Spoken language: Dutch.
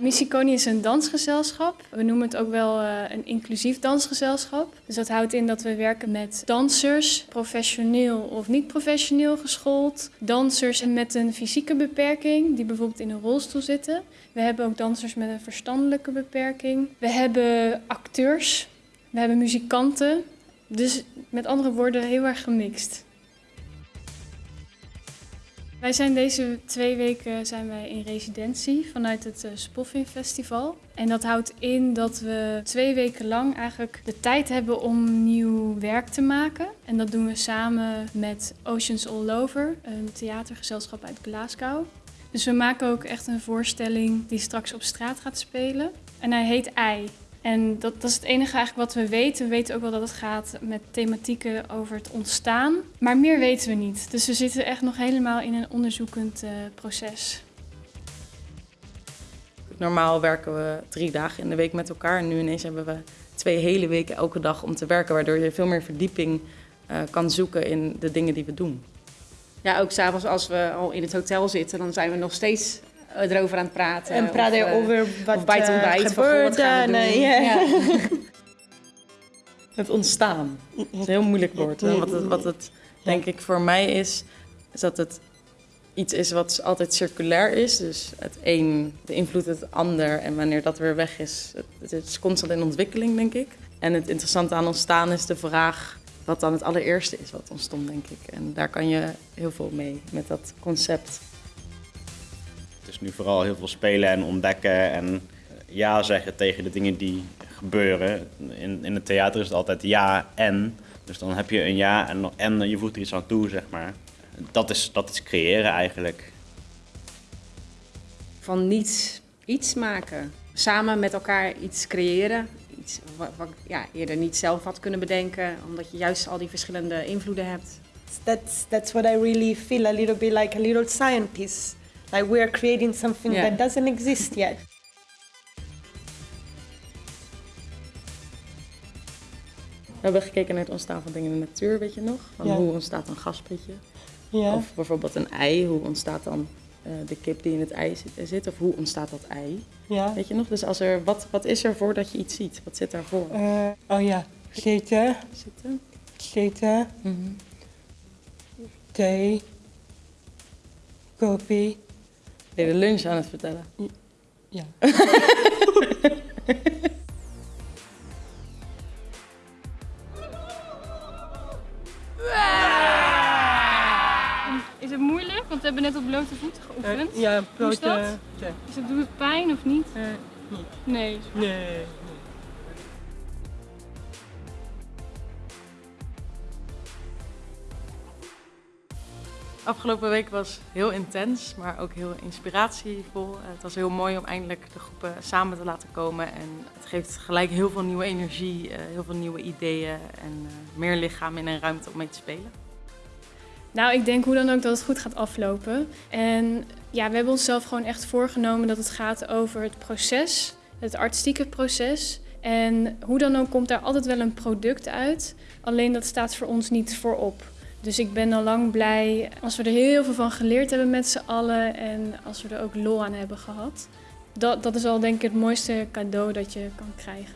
Missiconi is een dansgezelschap. We noemen het ook wel uh, een inclusief dansgezelschap. Dus dat houdt in dat we werken met dansers, professioneel of niet professioneel geschoold. Dansers met een fysieke beperking, die bijvoorbeeld in een rolstoel zitten. We hebben ook dansers met een verstandelijke beperking. We hebben acteurs, we hebben muzikanten. Dus met andere woorden heel erg gemixt. Wij zijn deze twee weken zijn wij in residentie vanuit het uh, Spoffin Festival. En dat houdt in dat we twee weken lang eigenlijk de tijd hebben om nieuw werk te maken. En dat doen we samen met Oceans All Over, een theatergezelschap uit Glasgow. Dus we maken ook echt een voorstelling die straks op straat gaat spelen. En hij heet Ei. En dat, dat, is het enige eigenlijk wat we weten. We weten ook wel dat het gaat met thematieken over het ontstaan. Maar meer weten we niet. Dus we zitten echt nog helemaal in een onderzoekend uh, proces. Normaal werken we drie dagen in de week met elkaar. En nu ineens hebben we twee hele weken elke dag om te werken. Waardoor je veel meer verdieping uh, kan zoeken in de dingen die we doen. Ja, ook s'avonds als we al in het hotel zitten, dan zijn we nog steeds erover aan het praten. En praten of, over wat of bij het ontbijt. Gebeurde. Wat gaan we doen? Nee, ja. Ja. Het ontstaan. Het is een heel moeilijk woord. Hè? Wat, het, wat het denk ik voor mij is, is dat het iets is wat altijd circulair is. Dus het een beïnvloedt het ander. En wanneer dat weer weg is, het, het is constant in ontwikkeling, denk ik. En het interessante aan ontstaan is de vraag wat dan het allereerste is wat ontstond, denk ik. En daar kan je heel veel mee met dat concept. Het is nu vooral heel veel spelen en ontdekken en ja zeggen tegen de dingen die gebeuren. In, in het theater is het altijd ja en. Dus dan heb je een ja en, en je voegt er iets aan toe, zeg maar. Dat is, dat is creëren eigenlijk. Van niets iets maken. Samen met elkaar iets creëren. Iets wat, wat ja, eerder niet zelf had kunnen bedenken, omdat je juist al die verschillende invloeden hebt. That's, that's what I really feel, a little bit like a little scientist. Like we are creating something Yeah. that doesn't exist yet. We hebben gekeken naar het ontstaan van dingen in de natuur, weet je nog? Van Ja. Hoe ontstaat een gaspetje? Ja. Of bijvoorbeeld een ei, hoe ontstaat dan eh, de kip die in het ei zit, zit? Of hoe ontstaat dat ei? ja. Weet je nog? Dus als er, wat, wat is er voordat je iets ziet? Wat zit daarvoor? Eh, oh ja, zitten, Zitten? zitten, thee, koffie. Ben je de lunch aan het vertellen? Ja. Is het moeilijk? Want we hebben net op blote voeten geoefend. ja, Hoe is dat? eh. Is het, doet het pijn of niet? Eh, niet. Nee. Nee. Afgelopen week was heel intens, maar ook heel inspiratievol. Het was heel mooi om eindelijk de groepen samen te laten komen. En het geeft gelijk heel veel nieuwe energie, eh, heel veel nieuwe ideeën en eh, meer lichaam in een ruimte om mee te spelen. Nou, ik denk hoe dan ook dat het goed gaat aflopen. En ja, we hebben onszelf gewoon echt voorgenomen dat het gaat over het proces, het artistieke proces. En hoe dan ook komt daar altijd wel een product uit. Alleen dat staat voor ons niet voorop. Dus ik ben al lang blij als we er heel veel van geleerd hebben met z'n allen en als we er ook lol aan hebben gehad. Dat, dat is al denk ik het mooiste cadeau dat je kan krijgen.